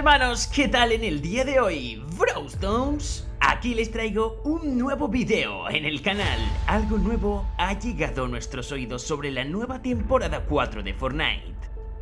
hermanos, ¿qué tal en el día de hoy? Browstones, aquí les traigo un nuevo video en el canal. Algo nuevo ha llegado a nuestros oídos sobre la nueva temporada 4 de Fortnite.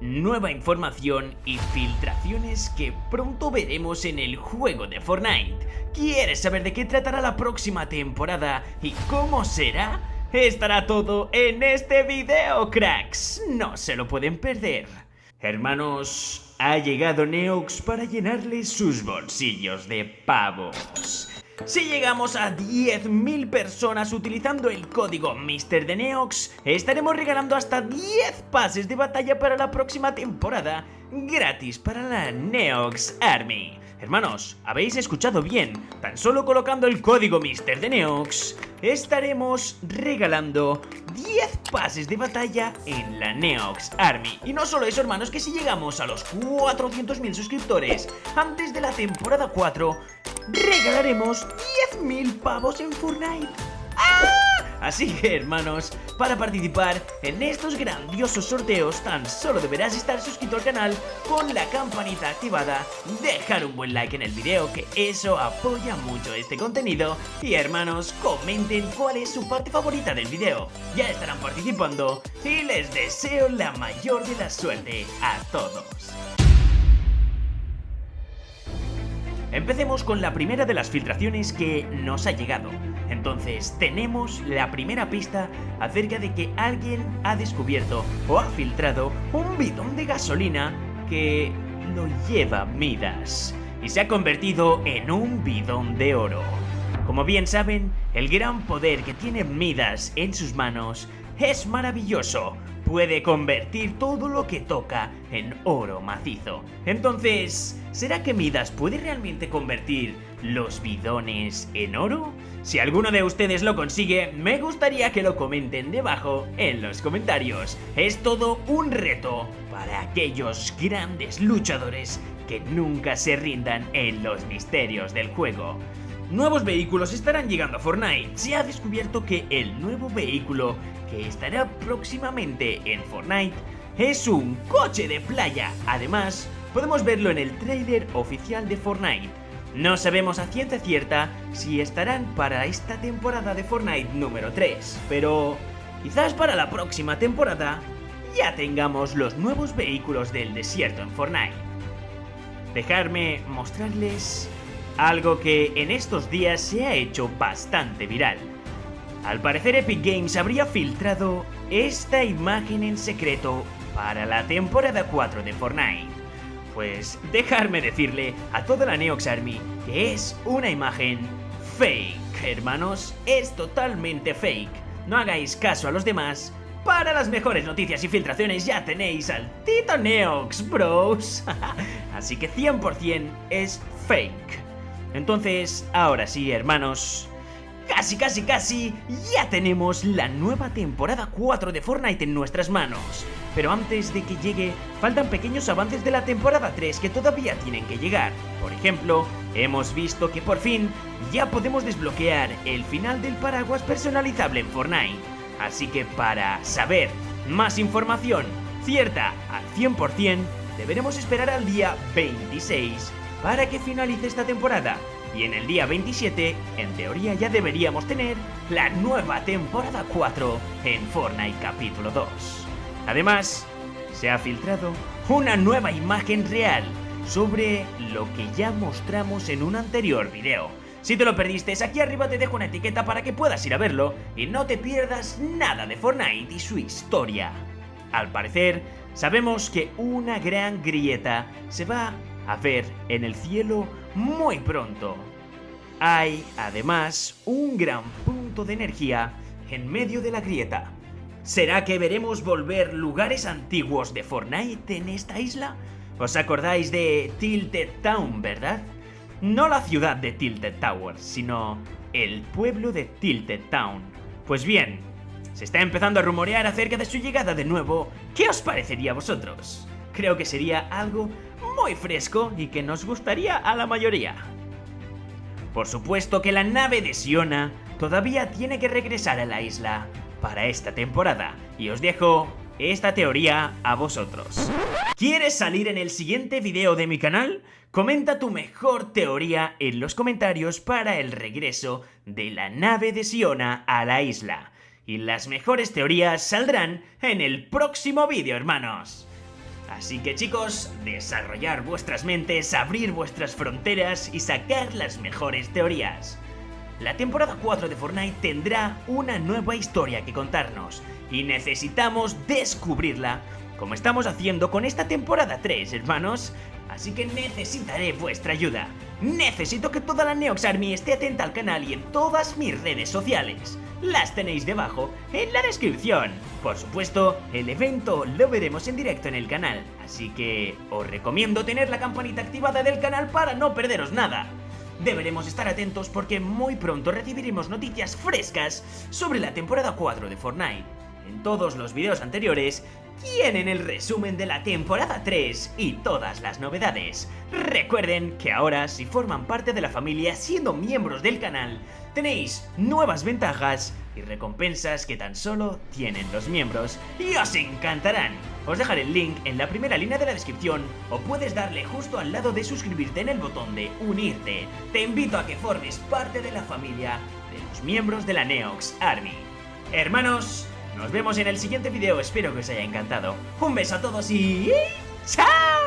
Nueva información y filtraciones que pronto veremos en el juego de Fortnite. ¿Quieres saber de qué tratará la próxima temporada y cómo será? Estará todo en este video, cracks. No se lo pueden perder. Hermanos, ha llegado Neox para llenarles sus bolsillos de pavos. Si llegamos a 10.000 personas utilizando el código Mr. de Neox, estaremos regalando hasta 10 pases de batalla para la próxima temporada, gratis para la Neox Army. Hermanos, habéis escuchado bien, tan solo colocando el código Mr. de Neox, estaremos regalando 10 pases de batalla en la Neox Army. Y no solo eso, hermanos, que si llegamos a los 400.000 suscriptores antes de la temporada 4, regalaremos 10.000 pavos en Fortnite. ¡Ah! Así que hermanos, para participar en estos grandiosos sorteos tan solo deberás estar suscrito al canal con la campanita activada, dejar un buen like en el video que eso apoya mucho este contenido y hermanos comenten cuál es su parte favorita del video, ya estarán participando y les deseo la mayor de la suerte a todos. Empecemos con la primera de las filtraciones que nos ha llegado. Entonces tenemos la primera pista acerca de que alguien ha descubierto o ha filtrado un bidón de gasolina que lo lleva Midas y se ha convertido en un bidón de oro. Como bien saben, el gran poder que tiene Midas en sus manos es maravilloso. Puede convertir todo lo que toca en oro macizo. Entonces, ¿será que Midas puede realmente convertir los bidones en oro? Si alguno de ustedes lo consigue, me gustaría que lo comenten debajo en los comentarios. Es todo un reto para aquellos grandes luchadores que nunca se rindan en los misterios del juego. Nuevos vehículos estarán llegando a Fortnite. Se ha descubierto que el nuevo vehículo que estará próximamente en Fortnite es un coche de playa. Además, podemos verlo en el trailer oficial de Fortnite. No sabemos a ciencia cierta si estarán para esta temporada de Fortnite número 3, pero quizás para la próxima temporada ya tengamos los nuevos vehículos del desierto en Fortnite. Dejarme mostrarles algo que en estos días se ha hecho bastante viral. Al parecer Epic Games habría filtrado esta imagen en secreto para la temporada 4 de Fortnite. Pues dejarme decirle a toda la Neox Army que es una imagen fake, hermanos, es totalmente fake. No hagáis caso a los demás. Para las mejores noticias y filtraciones ya tenéis al Tito Neox, bros. Así que 100% es fake. Entonces, ahora sí, hermanos, casi, casi, casi, ya tenemos la nueva temporada 4 de Fortnite en nuestras manos. Pero antes de que llegue, faltan pequeños avances de la temporada 3 que todavía tienen que llegar. Por ejemplo, hemos visto que por fin ya podemos desbloquear el final del paraguas personalizable en Fortnite. Así que para saber más información cierta al 100%, deberemos esperar al día 26 para que finalice esta temporada. Y en el día 27, en teoría ya deberíamos tener la nueva temporada 4 en Fortnite capítulo 2. Además, se ha filtrado una nueva imagen real sobre lo que ya mostramos en un anterior video. Si te lo perdiste, aquí arriba te dejo una etiqueta para que puedas ir a verlo y no te pierdas nada de Fortnite y su historia. Al parecer, sabemos que una gran grieta se va a ver en el cielo muy pronto. Hay, además, un gran punto de energía en medio de la grieta. ¿Será que veremos volver lugares antiguos de Fortnite en esta isla? ¿Os acordáis de Tilted Town, verdad? No la ciudad de Tilted Towers, sino el pueblo de Tilted Town. Pues bien, se está empezando a rumorear acerca de su llegada de nuevo. ¿Qué os parecería a vosotros? Creo que sería algo muy fresco y que nos gustaría a la mayoría. Por supuesto que la nave de Siona todavía tiene que regresar a la isla para esta temporada y os dejo esta teoría a vosotros. ¿Quieres salir en el siguiente video de mi canal? Comenta tu mejor teoría en los comentarios para el regreso de la nave de Siona a la isla. Y las mejores teorías saldrán en el próximo vídeo, hermanos. Así que chicos, desarrollar vuestras mentes, abrir vuestras fronteras y sacar las mejores teorías. La temporada 4 de Fortnite tendrá una nueva historia que contarnos y necesitamos descubrirla como estamos haciendo con esta temporada 3, hermanos. Así que necesitaré vuestra ayuda. Necesito que toda la Neox Army esté atenta al canal y en todas mis redes sociales. Las tenéis debajo en la descripción. Por supuesto, el evento lo veremos en directo en el canal, así que os recomiendo tener la campanita activada del canal para no perderos nada. Deberemos estar atentos porque muy pronto recibiremos noticias frescas sobre la temporada 4 de Fortnite. En todos los videos anteriores tienen el resumen de la temporada 3 y todas las novedades. Recuerden que ahora si forman parte de la familia siendo miembros del canal, tenéis nuevas ventajas y recompensas que tan solo tienen los miembros y os encantarán. Os dejaré el link en la primera línea de la descripción o puedes darle justo al lado de suscribirte en el botón de unirte. Te invito a que formes parte de la familia de los miembros de la Neox Army. Hermanos, nos vemos en el siguiente video, espero que os haya encantado. Un beso a todos y... ¡Chao!